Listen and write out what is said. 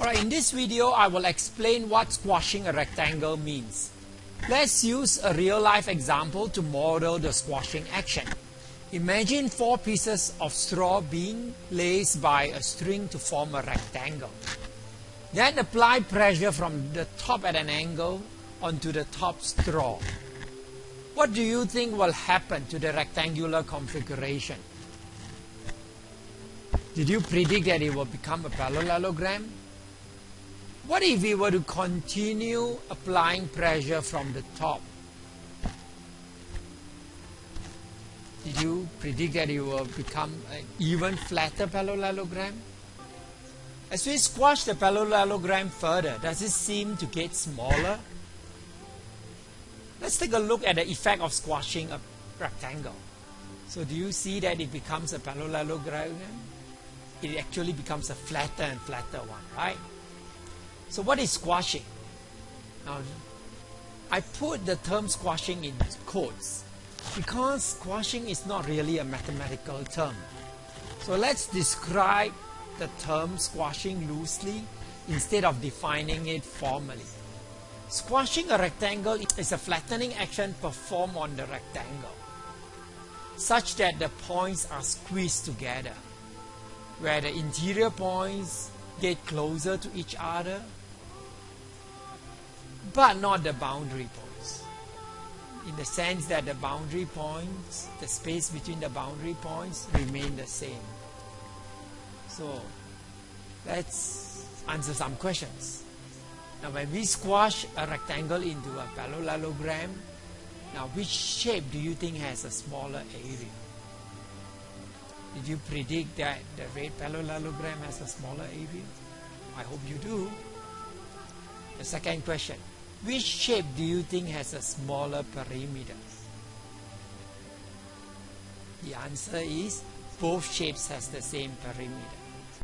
Alright, in this video I will explain what squashing a rectangle means. Let's use a real life example to model the squashing action. Imagine four pieces of straw being laced by a string to form a rectangle. Then apply pressure from the top at an angle onto the top straw. What do you think will happen to the rectangular configuration? Did you predict that it will become a parallelogram? What if we were to continue applying pressure from the top? Did you predict that it will become an even flatter parallelogram? As we squash the parallelogram further, does it seem to get smaller? Let's take a look at the effect of squashing a rectangle. So do you see that it becomes a parallelogram? It actually becomes a flatter and flatter one, right? So what is squashing? Now, I put the term squashing in quotes because squashing is not really a mathematical term. So let's describe the term squashing loosely instead of defining it formally. Squashing a rectangle is a flattening action performed on the rectangle such that the points are squeezed together where the interior points get closer to each other but not the boundary points in the sense that the boundary points the space between the boundary points remain the same so let's answer some questions now when we squash a rectangle into a parallelogram now which shape do you think has a smaller area did you predict that the red parallelogram has a smaller area? I hope you do. The second question, which shape do you think has a smaller perimeter? The answer is both shapes has the same perimeter.